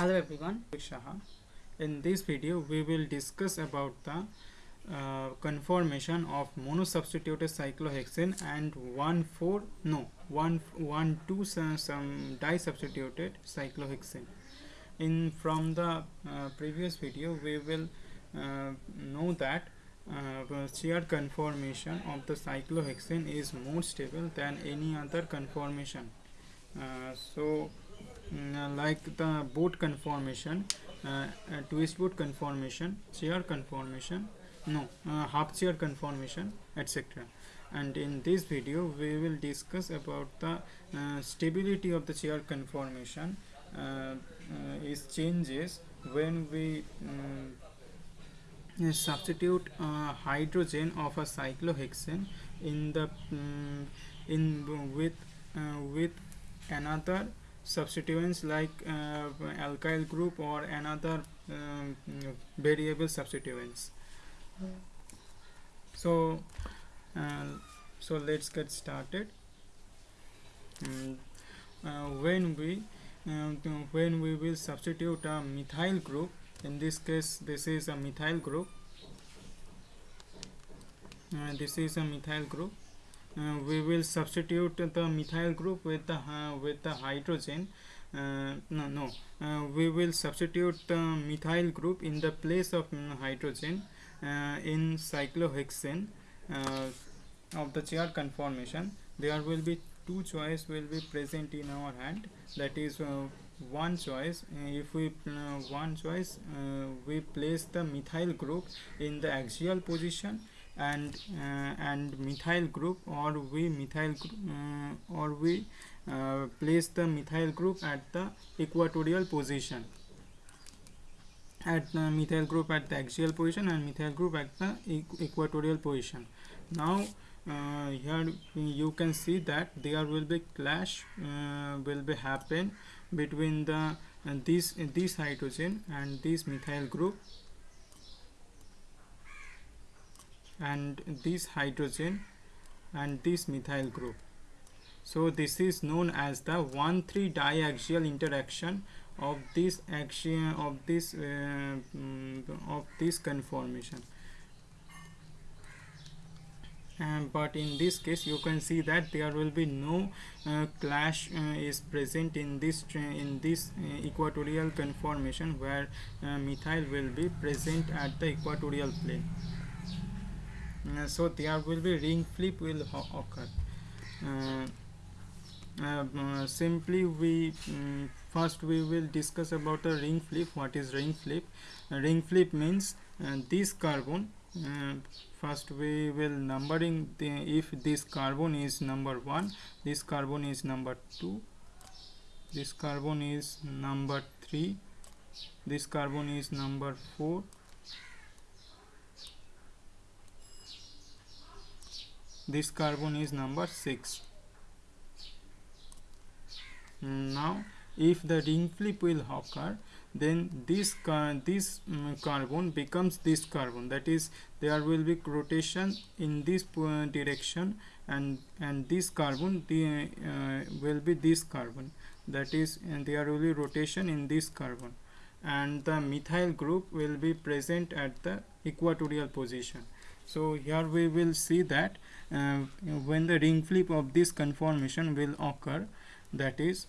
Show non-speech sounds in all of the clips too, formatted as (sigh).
Hello everyone. In this video, we will discuss about the uh, conformation of monosubstituted cyclohexane and 1 4 no 1 1 2 some, some disubstituted cyclohexane. In from the uh, previous video, we will uh, know that uh, chair conformation of the cyclohexane is more stable than any other conformation. Uh, so like the boat conformation uh, uh, twist boat conformation chair conformation no uh, half chair conformation etc. And in this video we will discuss about the uh, stability of the chair conformation uh, uh, is changes when we um, substitute hydrogen of a cyclohexane in the um, in with with another substituents like uh, alkyl group or another um, variable substituents. So uh, so let's get started. Um, uh, when we uh, when we will substitute a methyl group in this case this is a methyl group. Uh, this is a methyl group we will substitute the methyl group with the uh, with the hydrogen. Uh, no no. Uh, we will substitute the methyl group in the place of hydrogen uh, in cyclohexane uh, of the chair conformation. There will be two choice will be present in our hand. That is one choice. If we one choice we place the methyl group in the axial position and uh, and methyl group or we methyl uh, or we uh, place the methyl group at the equatorial position. At the methyl group at the axial position and methyl group at the equatorial position. Now uh, here you can see that there will be clash uh, will be happen between the uh, this this hydrogen and this methyl group and this hydrogen and this methyl group. So this is known as the 1,3 diaxial interaction of this action of this uh, mm, of this conformation. Um, but in this case you can see that there will be no uh, clash uh, is present in this in this uh, equatorial conformation where uh, methyl will be present at the equatorial plane so there will be ring flip will occur. Uh, uh, simply we um, first we will discuss about the ring flip. What is ring flip? Ring flip means this carbon uh, first we will numbering the, if this carbon is number 1 this carbon is number 2 this carbon is number 3 this carbon is number 4 this carbon is number 6 now if the ring flip will occur then this this um, carbon becomes this carbon. That is there will be rotation in this uh, direction and and this carbon the, uh, will be this carbon. That is and there will be rotation in this carbon. And the methyl group will be present at the equatorial position. So here we will see that when the ring flip of this conformation will occur that is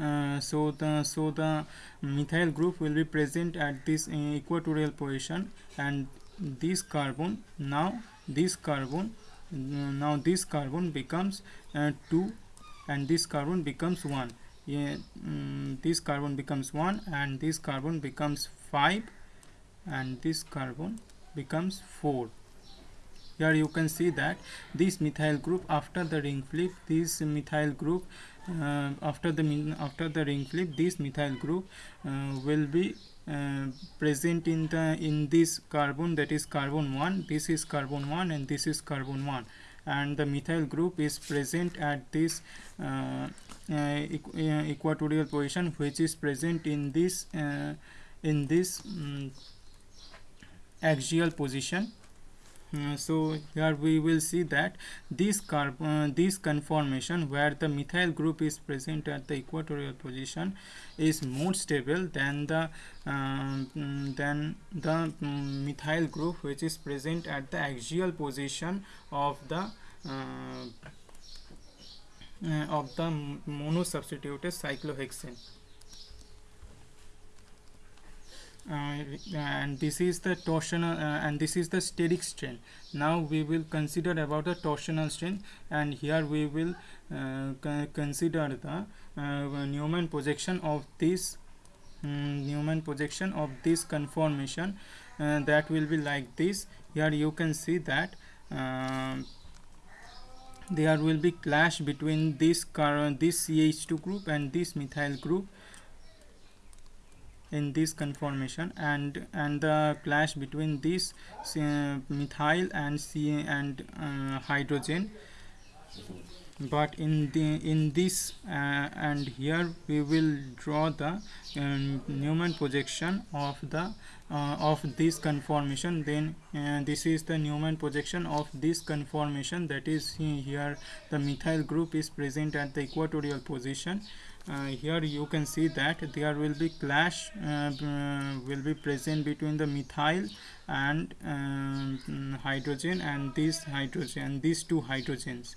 uh, so the so the methyl group will be present at this uh, equatorial position and this carbon now this carbon uh, now this carbon becomes uh, 2 and this carbon becomes 1 yeah, um, this carbon becomes 1 and this carbon becomes 5 and this carbon becomes 4 here you can see that this methyl group after the ring flip this methyl group uh, after the after the ring flip this methyl group uh, will be uh, present in the in this carbon that is carbon 1 this is carbon 1 and this is carbon 1 and the methyl group is present at this uh, uh, equatorial position which is present in this uh, in this um, axial position uh, so here we will see that this carb uh, this conformation where the methyl group is present at the equatorial position is more stable than the um, than the um, methyl group which is present at the axial position of the uh, uh of the monosubstituted cyclohexane Uh, and this is the torsional uh, and this is the steric strain. Now we will consider about the torsional strain and here we will uh, consider the Newman projection of this um, Newman projection of this conformation uh, that will be like this. Here you can see that uh, there will be clash between this current this CH2 group and this methyl group in this conformation and and the clash between this uh, methyl and C and uh, hydrogen. But in the in this uh, and here we will draw the um, Newman projection of the uh, of this conformation. Then uh, this is the Newman projection of this conformation. That is here the methyl group is present at the equatorial position uh, here you can see that there will be clash uh, will be present between the methyl and um, hydrogen and this hydrogen and these two hydrogens.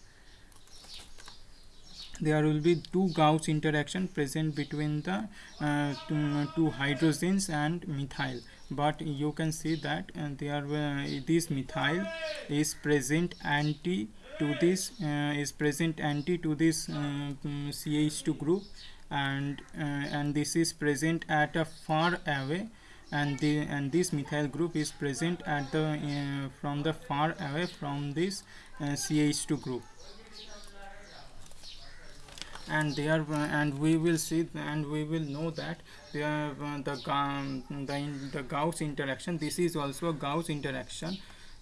There will be two gauche interaction present between the uh, two, two, hydrogens and methyl. But you can see that uh, there uh, this methyl is present anti to this uh, is present anti to this uh, mm, CH2 group. And uh, and this is present at a far away. And the and this methyl group is present at the uh, from the far away from this CH2 group. And they are uh, and we will see and we will know that they uh, the um, the, the gauche interaction. This is also a gauche interaction.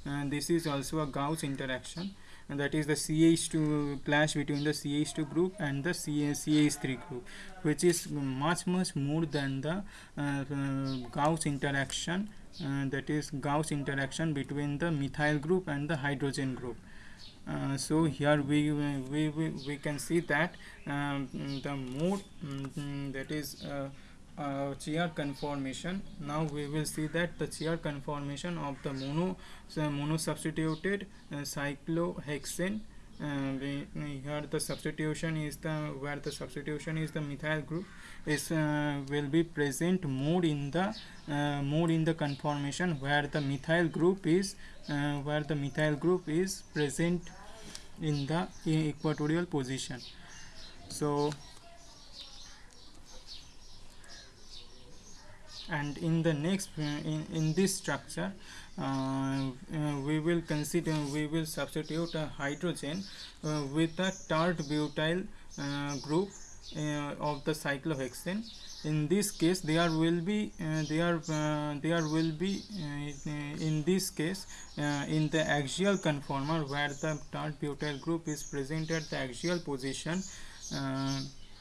And this is also a gauche interaction and that is the CH2 clash between the CH2 group and the CH3 group which is much much more than the uh, uh, gauche interaction uh, that is gauche interaction between the methyl group and the hydrogen group. Uh, so here we, we, we, we can see that um, the more um, that is uh, uh, conformation. Now we will see that the chair conformation of the mono so mono substituted uh, cyclohexane uh, we, here the substitution is the where the substitution is the methyl group is uh, will be present more in the uh, more in the conformation where the methyl group is uh, where the methyl group is present in the equatorial position. So and in the next in, in this structure uh, uh, we will consider we will substitute a hydrogen uh, with a tert butyl uh, group uh, of the cyclohexane. In this case there will be uh, there there will be in this case in the axial conformer where the tert butyl group is present at the axial position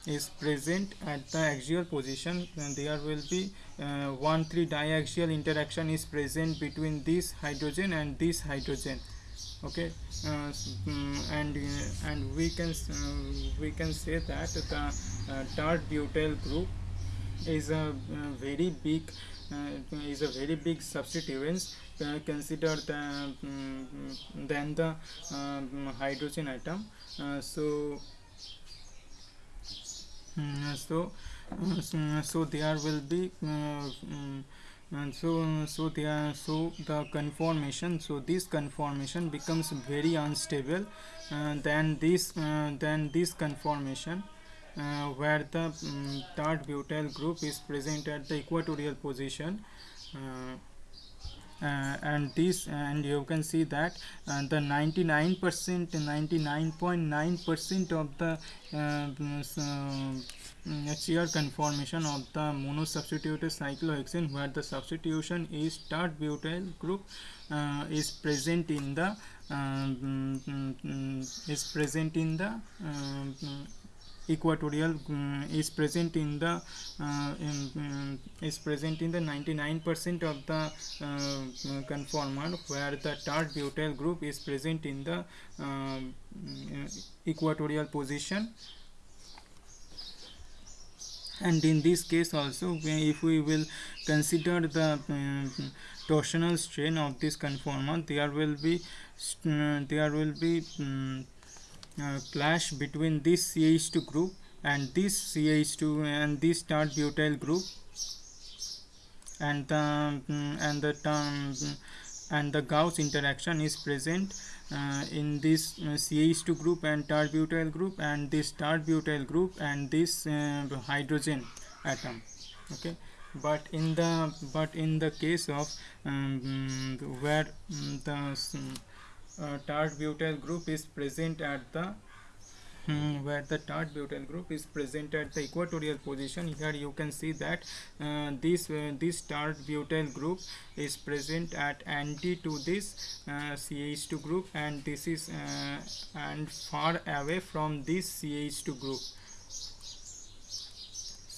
is present at the axial position. And there will be uh, 1 3 diaxial interaction is present between this hydrogen and this hydrogen. Okay? Uh, mm, and uh, and we can uh, we can say that the uh, tert butyl group is a uh, very big is a very big substituents consider the um, than the hydrogen atom. So so uh, so there will be uh, mm, so so there so the conformation so this conformation becomes very unstable uh, than this uh, this conformation uh, where the um, tert butyl group is present at the equatorial position uh, uh, and this and you can see that uh, the 99 percent 99.9 percent of the uh, chair conformation of the monosubstituted cyclohexane where the substitution is tert butyl group uh, is present in the um, is present in the um, equatorial um, is present in the uh, in, um, is present in the 99% of the uh, conformer where the tert butyl group is present in the um, equatorial position. And in this case also if we will consider the uh, torsional strain of this conformer there will be uh, there will be um, uh, clash between this CH2 group and this CH2 and this tert butyl group and the um, and the um, and the gauche interaction is present uh, in this uh, CH2 group and tert butyl group and this tert butyl group and this uh, hydrogen atom okay? But in the but in the case of um, where um, the uh, tert butyl group is present at the um, where the tert butyl group is present at the equatorial position. Here you can see that uh, this uh, this tert butyl group is present at anti to this uh, CH2 group and this is uh, and far away from this CH2 group.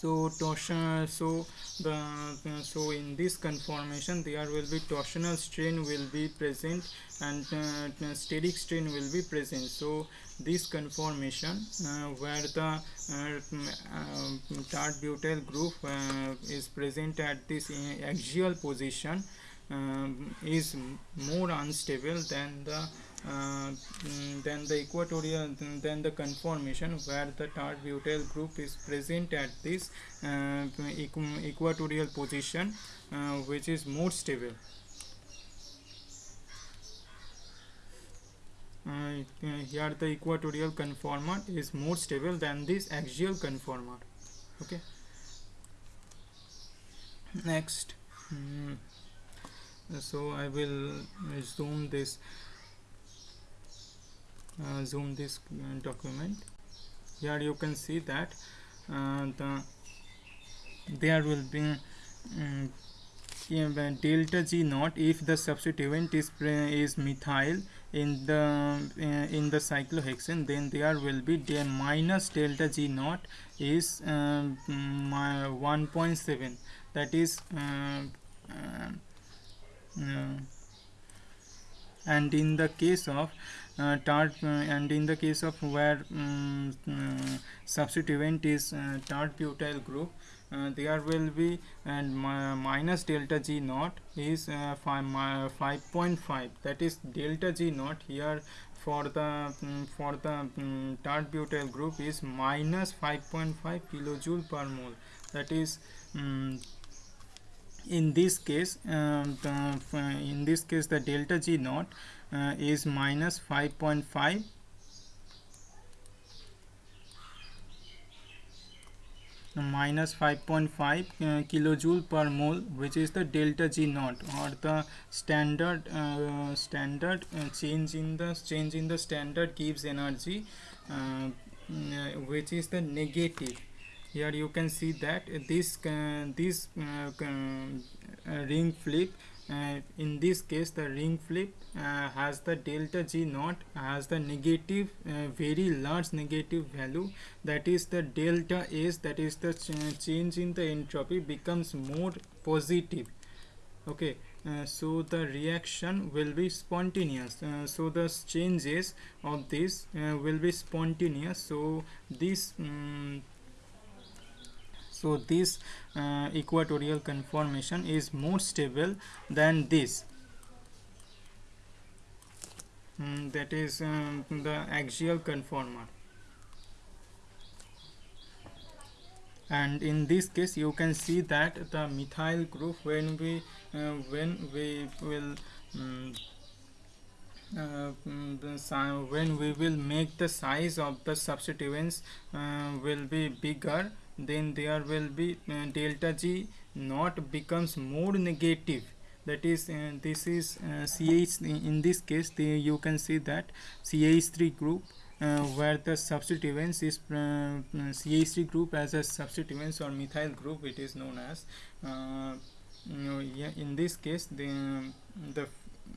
So torsion so uh, so in this conformation there will be torsional strain will be present and uh, steric strain will be present. So this conformation uh, where the uh, tert butyl group uh, is present at this axial position um, is more unstable than the uh, mm, then the equatorial then the conformation where the tert butyl group is present at this uh, equatorial position uh, which is more stable. Uh, here the equatorial conformer is more stable than this axial conformer okay? Next. Mm, so I will zoom this uh, zoom this uh, document. Here you can see that uh, the there will be um, delta G naught if the substituent is is methyl in the uh, in the cyclohexane then there will be the minus delta G naught is um, 1.7 that is uh, uh, and in the case of uh, tert uh, and in the case of where um, uh, substituent is tert butyl group uh, there will be and minus delta g naught is uh, 5.5 that is delta g naught here for the um, for the um, tert butyl group is minus 5.5 kilojoule per mole. That is um, in this case um, the, in this case the delta g naught uh, is minus 5.5 minus 5.5 uh, kilojoule per mole which is the delta g naught or the standard uh, standard uh, change in the change in the standard Gibbs energy uh, which is the negative here you can see that this uh, this uh, uh, ring flip in this case the ring flip has the delta g naught has the negative very large negative value. That is the delta s that is the ch change in the entropy becomes more positive. Okay uh, so the reaction will be spontaneous. Uh, so the changes of this uh, will be spontaneous. So this um, so this uh, equatorial conformation is more stable than this. Mm, that is um, the axial conformer. And in this case you can see that the methyl group when we uh, when we will um, uh, mm, when we will make the size of the substituents uh, will be bigger then there will be uh, delta G naught becomes more negative. That is uh, this is uh, CH in this case the, you can see that CH3 group uh, where the substituents is uh, uh CH3 group as a substituents or methyl group it is known as uh, you know, yeah, in this case the the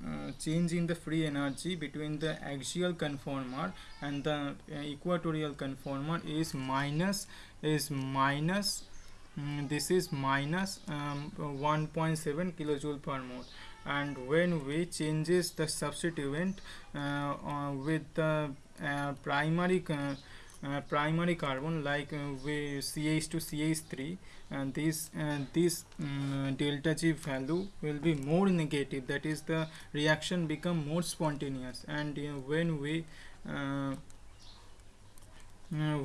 uh, change in the free energy between the axial conformer and the equatorial conformer is minus is minus mm, this is minus um, 1.7 kilojoule per mole. And when we changes the substituent uh, uh, with the uh, primary uh, uh, primary carbon like we CH to CH3 and this this um, delta G value will be more negative. That is the reaction become more spontaneous. And when we uh,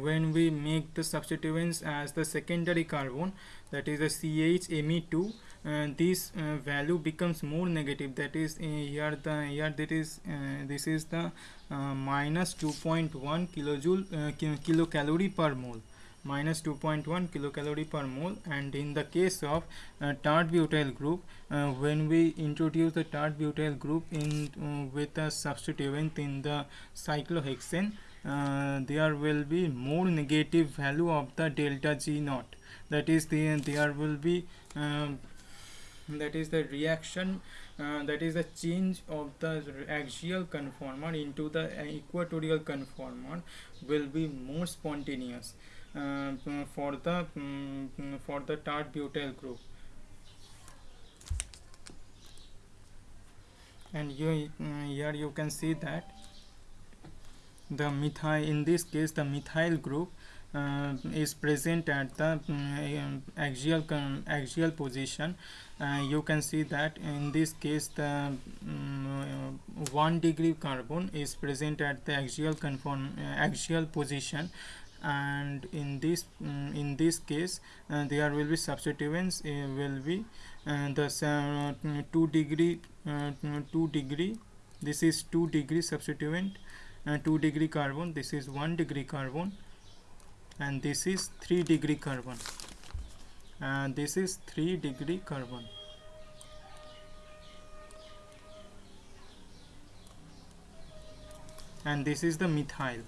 when we make the substituents as the secondary carbon that is the CHME2 uh, this uh, value becomes more negative. That is uh, here the here that is this is the minus 2.1 kilojoule kilocalorie per mole. Minus 2.1 kilocalorie per mole. And in the case of uh, butyl group uh, when we introduce the tert butyl group in uh, with a substituent in the cyclohexane there will be more negative value of the delta G naught. That is the there will be um, that is the reaction uh, that is the change of the axial conformer into the equatorial conformer will be more spontaneous uh, for the um, for the tert butyl group. And you uh, here you can see that the methyl in this case the methyl group uh, is present at the um, axial axial position. Uh, you can see that in this case the um, uh, 1 degree carbon is present at the axial conform uh, axial position. And in this um, in this case uh, there will be substituents uh, will be the 2 degree 2 degree this is 2 degree substituent 2 degree carbon. This is 1 degree carbon and this is 3 degree carbon. And this is 3 degree carbon. And this is the methyl.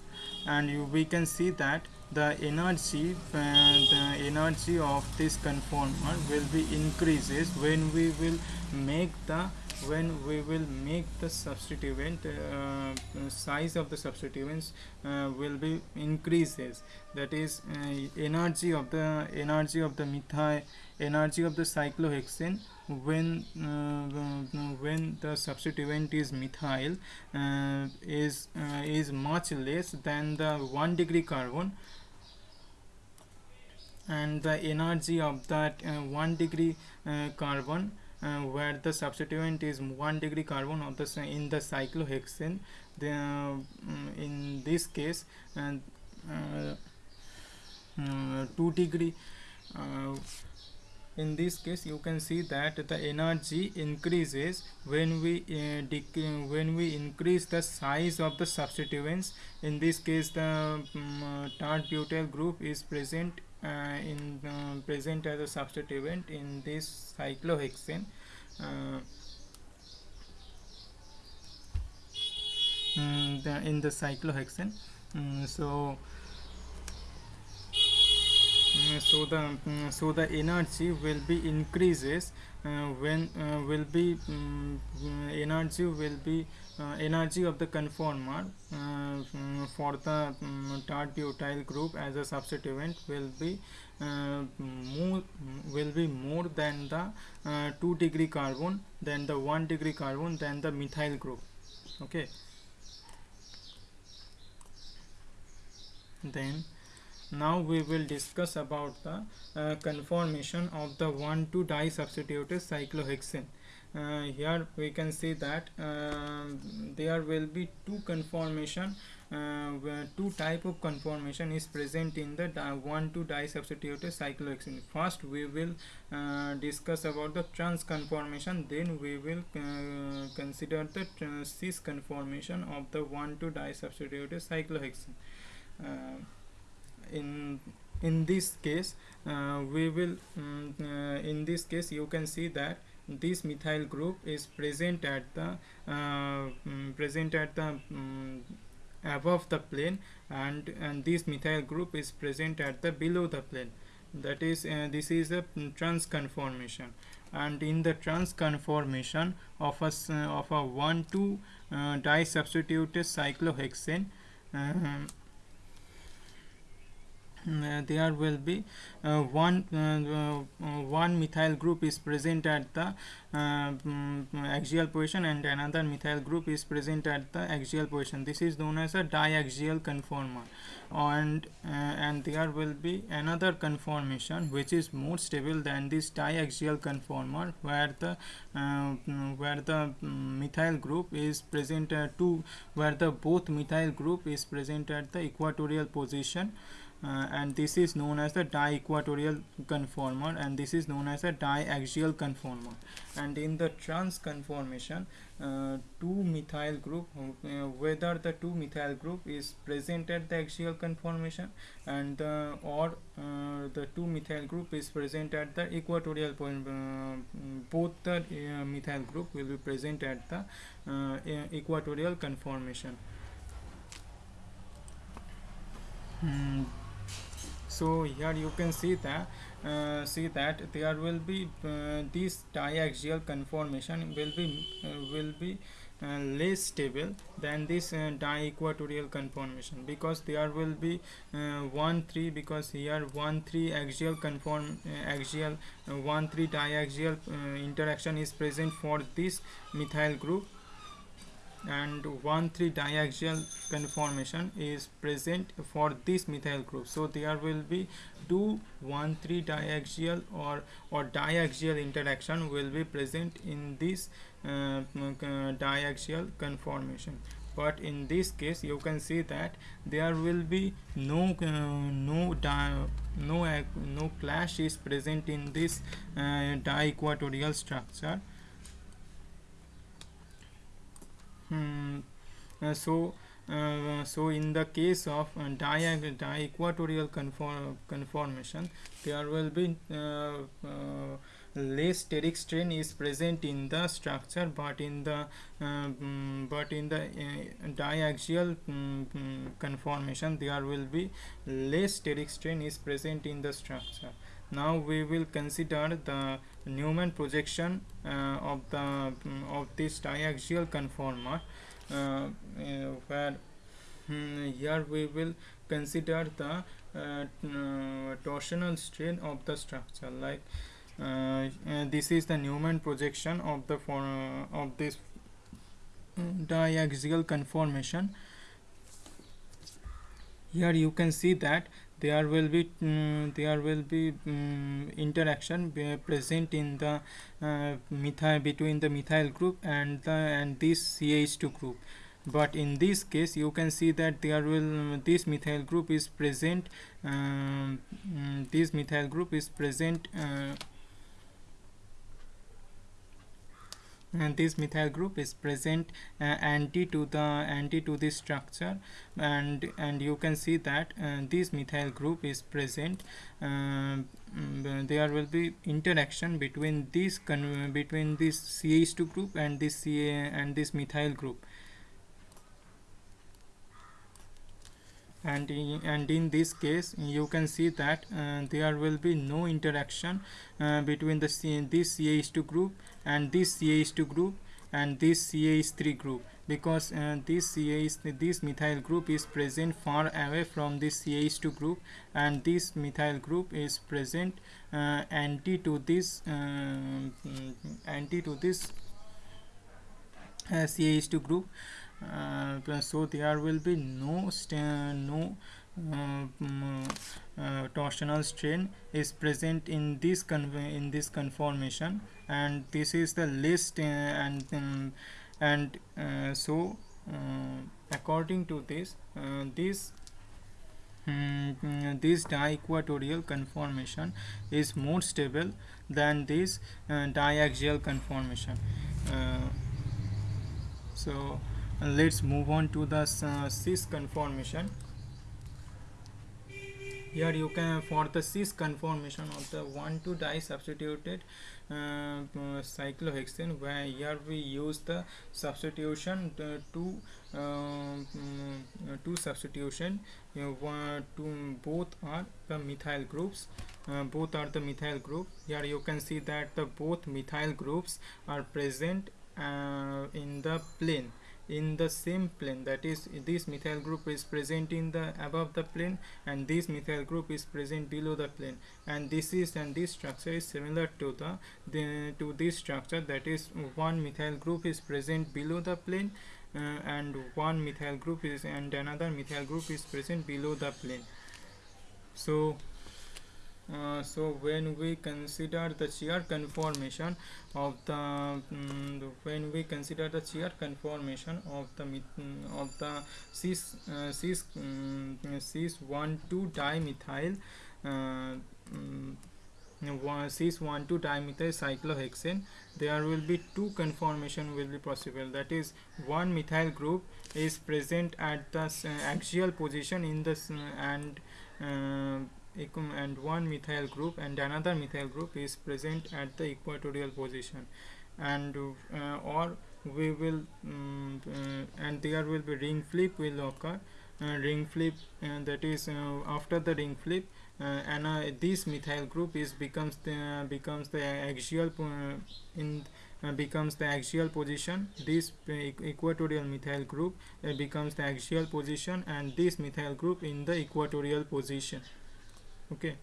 And you, we can see that the energy uh, the energy of this conformer will be increases when we will make the when we will make the substituent uh, size of the substituents uh, will be increases. That is uh, energy of the energy of the methyl energy of the cyclohexane when uh, when the substituent is methyl uh, is uh, is much less than the 1 degree carbon. And the energy of that 1 degree carbon uh, where the substituent is 1 degree carbon of the in the cyclohexane. The, uh, in this case and uh, uh, 2 degree uh, in this case you can see that the energy increases when we uh, when we increase the size of the substituents. In this case the um, butyl group is present uh, in uh, present as a substituent in this cyclohexane uh, mm, in the cyclohexane. Mm, so mm, so the so the energy will be increases uh, when uh, will be energy will be uh, energy of the conformer uh, for the um, tert butyl group as a substituent will be uh, more will be more than the uh, 2 degree carbon than the 1 degree carbon than the methyl group. Okay. Then now we will discuss about the uh, conformation of the 1 2 disubstituted cyclohexane uh, here we can see that uh, there will be two conformation uh, two type of conformation is present in the 1 2 disubstituted cyclohexane first we will uh, discuss about the trans conformation then we will uh, consider the cis conformation of the 1 2 disubstituted cyclohexane uh, in in this case we will um, in this case you can see that this methyl group is present at the um, present at the um, above the plane and and this methyl group is present at the below the plane. That is uh, this is a trans conformation and in the trans conformation of a uh, of a 1 2 uh, disubstituted cyclohexane um, uh, there will be uh, one uh, uh, one methyl group is present at the uh, mm, axial position and another methyl group is present at the axial position. This is known as a diaxial conformer. And uh, and there will be another conformation which is more stable than this diaxial conformer where the uh, mm, where the mm, methyl group is present at two where the both methyl group is present at the equatorial position uh, and this is known as the di-equatorial conformer and this is known as a diaxial conformer and in the trans conformation uh, two methyl group uh, whether the two methyl group is present at the axial conformation and uh, or uh, the two methyl group is present at the equatorial point uh, both the uh, methyl group will be present at the equatorial conformation Hmm. So here you can see that uh, see that there will be uh, this diaxial conformation will be uh, will be uh, less stable than this uh, di-equatorial conformation because there will be uh, 1 3 because here 1 3 axial conform uh, axial uh, 1 3 diaxial interaction is present for this methyl group and 1 3 diaxial conformation is present for this methyl group. So there will be two 1 3 diaxial or or diaxial interaction will be present in this uh, uh, diaxial conformation. But in this case you can see that there will be no uh, no di- no no clash is present in this uh, di-equatorial structure Uh, so uh, so in the case of uh, dia- di-equatorial conform- conformation there will be uh, uh, less steric strain is present in the structure but in the mm, but in the diaxial mm, conformation there will be less steric strain is present in the structure. Now we will consider the Newman projection uh, of the mm, of this diaxial conformer uh, uh, where mm, here we will consider the torsional strain of the structure. Like uh, this is the Newman projection of the for, uh, of this diaxial conformation. Here you can see that there will be mm, there will be mm, interaction present in the uh, methyl between the methyl group and the and this CH2 group. But in this case you can see that there will this methyl group is present um, this methyl group is present uh, and this methyl group is present uh, anti to the anti to this structure. And and you can see that uh, this methyl group is present um, mm, there will be interaction between this between this CH2 group and this CA and this methyl group and in, and in this case you can see that uh, there will be no interaction uh, between the this CH2 group and this CH2 group and this CH3 group. Because uh, this CH this methyl group is present far away from this CH2 group and this methyl group is present uh, anti to this mm, anti to this uh, CH2 group so there will be no no uh, mm, uh, torsional strain is present in this in this conformation. And this is the list uh, and um, and uh, so uh, according to this uh, this mm, this di-equatorial conformation is more stable than this uh, diaxial conformation. Uh, so uh, let's move on to the uh, cis conformation. Here you can for the cis conformation of the 1 2 di substituted uh, uh, cyclohexane where here we use the substitution the two uh, two substitution you know, one, two, both are the methyl groups uh, both are the methyl group. Here you can see that the both methyl groups are present uh, in the plane in the same plane that is this methyl group is present in the above the plane and this methyl group is present below the plane. And this is and this structure is similar to the, the to this structure that is one methyl group is present below the plane uh, and one methyl group is and another methyl group is present below the plane. So uh, so when we consider the chair conformation of the um, when we consider the chair conformation of the mm, of the cis uh, cis um, cis 1 2 dimethyl uh, um, cis 1 2 dimethyl cyclohexane there will be two conformation will be possible. That is one methyl group is present at the uh, axial position in the and uh, and one methyl group and another methyl group is present at the equatorial position. And uh, or we will um, uh, and there will be ring flip will occur. Uh, ring flip uh, that is uh, after the ring flip uh, and this methyl group is becomes the becomes the axial in becomes the axial position. This equatorial methyl group becomes the axial position and this methyl group in the equatorial position okay.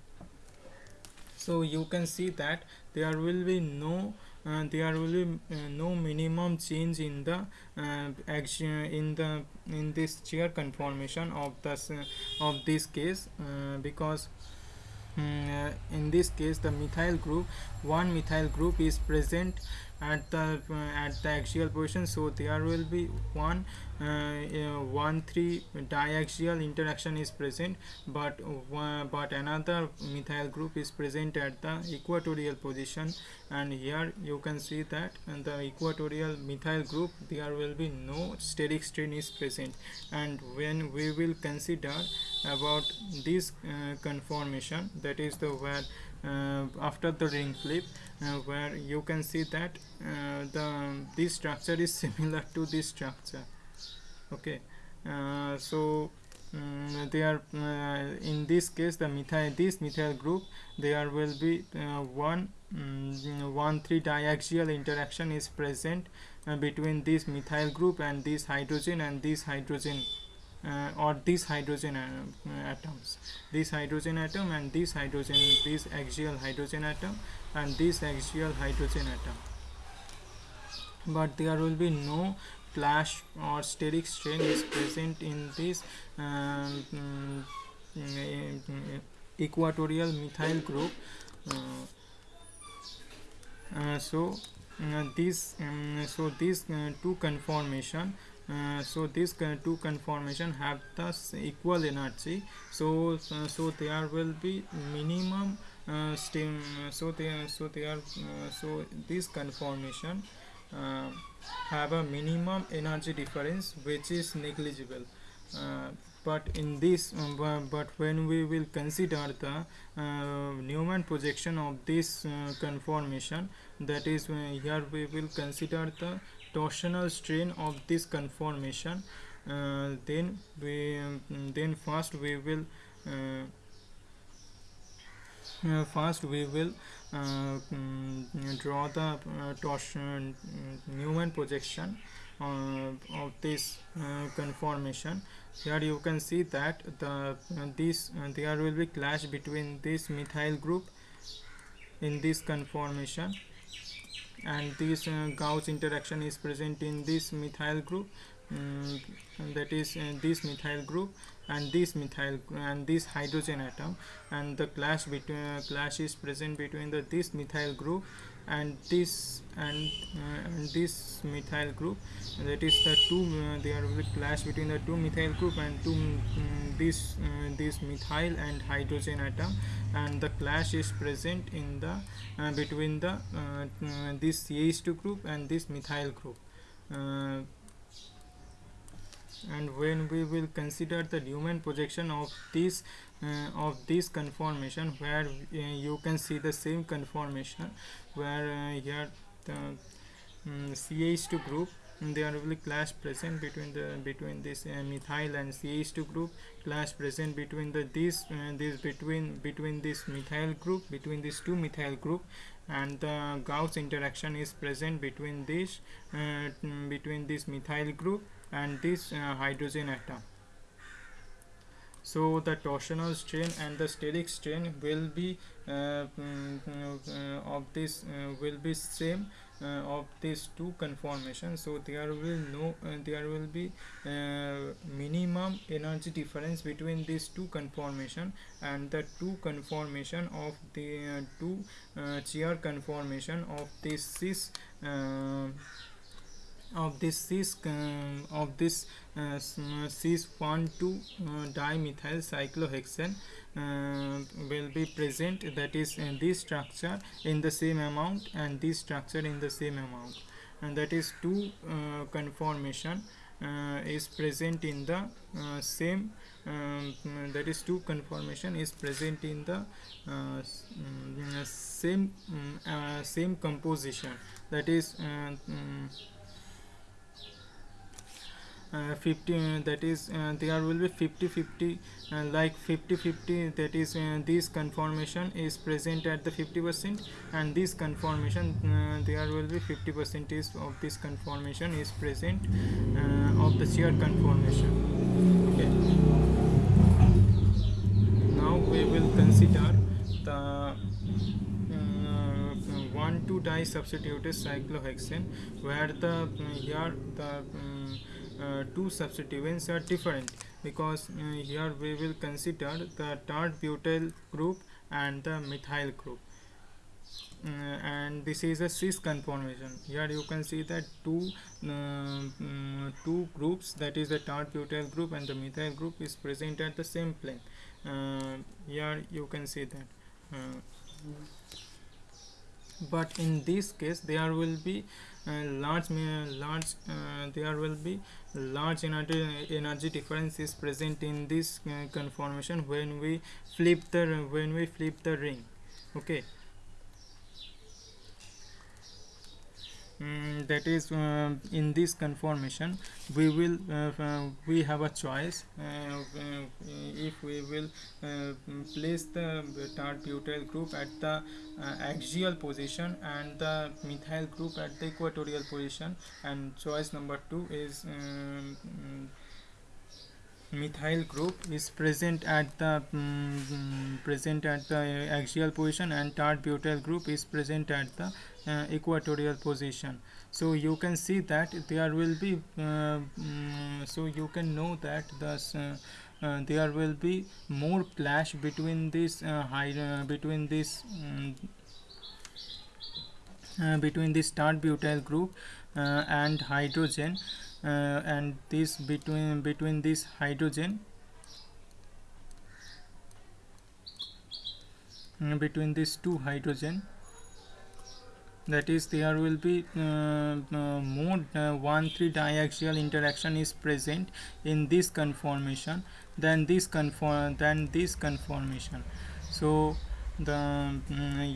So you can see that there will be no uh, there will be uh, no minimum change in the uh, action in the in this chair conformation of the of this case uh, because um, in this case the methyl group one methyl group is present at the uh, at the axial position. So there will be one uh, one three diaxial interaction is present but uh, but another methyl group is present at the equatorial position. And here you can see that in the equatorial methyl group there will be no steric strain is present. And when we will consider about this uh, conformation that is the where uh, after the ring flip uh, where you can see that uh, the this structure is (laughs) similar to this structure. Okay so um, they are uh, in this case the methyl this methyl group there will be uh, one um, one three diaxial interaction is present uh, between this methyl group and this hydrogen and this hydrogen uh, or these hydrogen uh, atoms. This hydrogen atom and this hydrogen this axial hydrogen atom and this axial hydrogen atom. But there will be no clash or steric strain is present in this um, um, equatorial methyl group. Uh, uh, so uh, this um, so these uh, two conformation uh, so these two conformation have the equal energy. So uh, so there will be minimum uh, steam so they so they are uh, so this conformation uh, have a minimum energy difference which is negligible. But in this but when we will consider the Newman projection of this conformation that is here we will consider the torsional strain of this conformation uh, then we um, then first we will uh, uh, first we will mm, draw the uh, torsion Newman projection uh, of this conformation. Here you can see that the this there will be clash between this methyl group in this conformation and this uh, gauche interaction is present in this methyl group. Um, that is uh, this methyl group and this methyl and this hydrogen atom. And the clash between uh, clash is present between the this methyl group and this and, uh, and this methyl group that is the two uh, there will be clash between the two methyl group and two um, this uh, this methyl and hydrogen atom and the clash is present in the between the this CH2 group and this methyl group and when we will consider the Newman projection of this uh, of this conformation where uh, you can see the same conformation where uh, here the um, CH2 group there will be clash present between the between this uh, methyl and CH2 group clash present between the this uh, this between between this methyl group between these two methyl group and the gauche interaction is present between this uh, between this methyl group and this uh, hydrogen atom. So the torsional strain and the steric strain will be uh, mm, uh, of this uh, will be same uh, of these two conformations. So there will no uh, there will be minimum energy difference between these two conformation and the two conformation of the two chair conformation of this cis of this cis uh, of this uh, cis 1 2 uh, dimethyl cyclohexane uh, will be present that is in this structure in the same amount and this structure in the same amount. And that is two uh, conformation is present in the same um, that is two conformation is present in the uh, mm, same um, uh, same composition. That is um, uh, 50 uh, that is uh, there will be 50 50 uh, like 50 50 that is uh, this conformation is present at the 50 percent and this conformation uh, there will be 50 percent is of this conformation is present of the chair conformation. Okay. Now we will consider the 1 2 di substituted cyclohexane where the here the um, uh, two substituents are different because uh, here we will consider the tert butyl group and the methyl group. Uh, and this is a cis conformation. Here you can see that two uh, um, two groups that is the tert butyl group and the methyl group is present at the same plane. Uh, here you can see that. Uh, but in this case there will be large large uh, there will be large energy energy difference is present in this uh, conformation when we flip the when we flip the ring. Okay Mm, that is uh, in this conformation we will uh, uh, we have a choice uh, uh, if we will uh, place the butyl group at the axial position and the methyl group at the equatorial position. And choice number two is um, methyl group is present at the um, present at the axial position and tert butyl group is present at the uh, equatorial position. So you can see that there will be uh, um, so you can know that the uh, uh, there will be more clash between this uh, high, uh, between this um, between this tert butyl group and hydrogen and this between between this hydrogen between these two hydrogen that is there will be uh, uh, more uh, 1 3 diaxial interaction is present in this conformation than this conform than this conformation. So the um,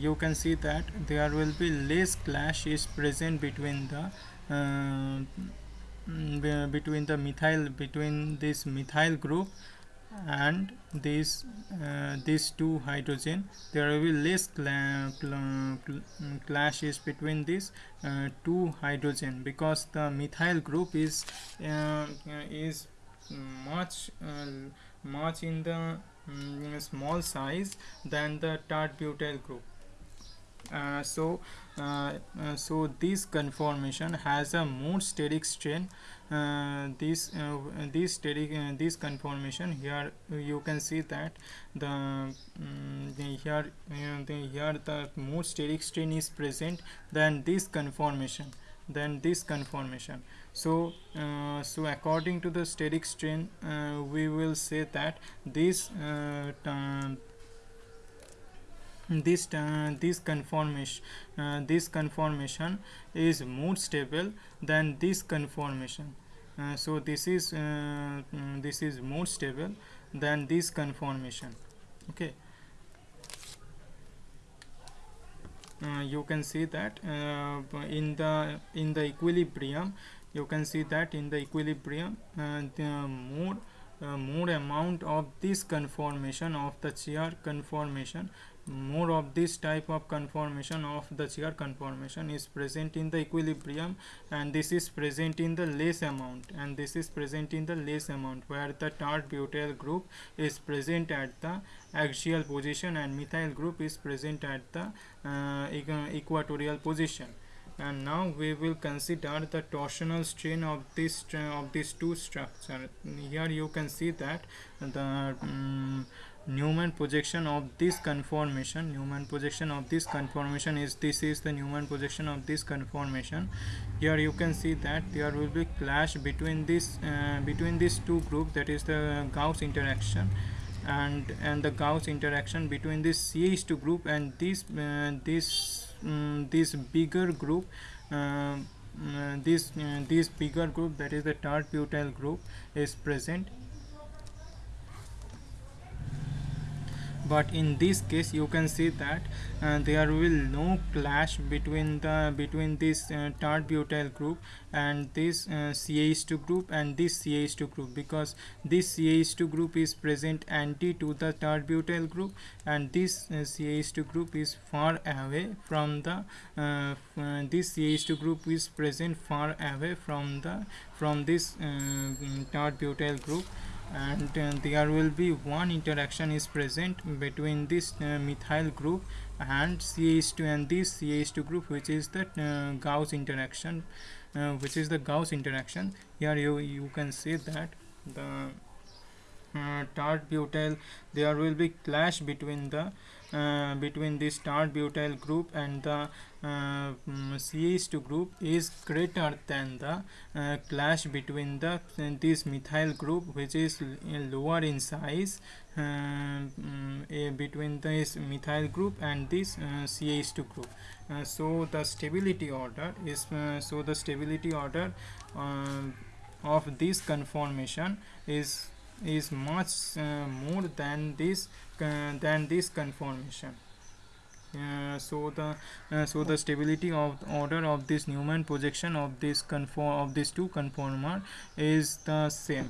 you can see that there will be less clash is present between the uh, mm, between the methyl between this methyl group and these uh, these two hydrogen there will be less cla cla clashes between these uh, two hydrogen because the methyl group is uh, is much uh, much in the um, small size than the tert butyl group. Uh, so uh, uh, so this conformation has a more steric strain. Uh, this uh, this steric uh, this conformation here you can see that the, um, the here the here the more steric strain is present than this conformation than this conformation. So uh, so according to the steric strain uh, we will say that this uh, this uh, this conformation uh, this conformation is more stable than this conformation. Uh, so this is uh, mm, this is more stable than this conformation. Okay. Uh, you can see that uh, in the in the equilibrium you can see that in the equilibrium the more more amount of this conformation of the chair conformation more of this type of conformation of the chair conformation is present in the equilibrium and this is present in the less amount and this is present in the less amount where the tert butyl group is present at the axial position and methyl group is present at the uh, equatorial position. And now we will consider the torsional strain of this of these two structure. Here you can see that the um, Newman projection of this conformation Newman projection of this conformation is this is the Newman projection of this conformation. Here you can see that there will be clash between this uh, between these two groups that is the gauche interaction and and the gauche interaction between this CH2 group and this uh, this um, this bigger group uh, uh this uh, this bigger group that is the tert butyl group is present but in this case you can see that uh, there will no clash between the between this uh, butyl group and this uh, CH2 group and this CH2 group because this CH2 group is present anti to the butyl group and this uh, CH2 group is far away from the uh, uh this CH2 group is present far away from the from this uh, butyl group and uh, there will be one interaction is present between this uh, methyl group and CH2 and this CH2 group which is the uh, gauche interaction uh, which is the gauche interaction. Here you you can see that the uh, tert butyl there will be clash between the uh, between this tert butyl group and the uh, mm, CH2 group is greater than the uh, clash between the this methyl group which is lower in size uh, mm, between this methyl group and this uh, CH2 group. Uh, so the stability order is so the stability order of this conformation is is much uh, more than this uh, than this conformation. Uh, so the uh, so the stability of the order of this Newman projection of this conform of these two conformer is the same.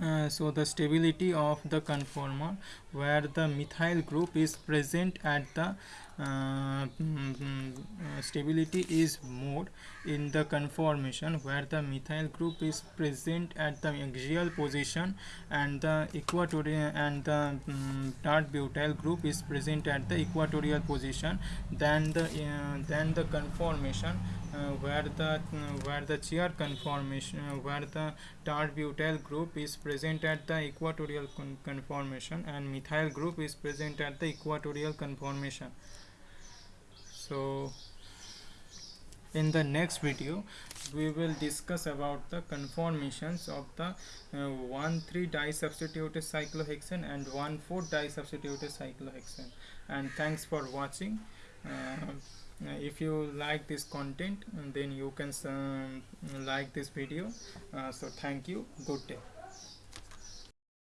Uh, so the stability of the conformer where the methyl group is present at the uh, mm, mm, uh, stability is more in the conformation where the methyl group is present at the axial position and the equatorial and the um, butyl group is present at the equatorial position then the uh, than the conformation uh, where the uh, where the chair conformation uh, where the tert butyl group is present at the equatorial con conformation and methyl group is present at the equatorial conformation. So in the next video we will discuss about the conformations of the uh, 1,3 disubstituted cyclohexane and 1,4 disubstituted cyclohexane. And thanks for watching. Uh, if you like this content then you can uh, like this video. Uh, so thank you. Good day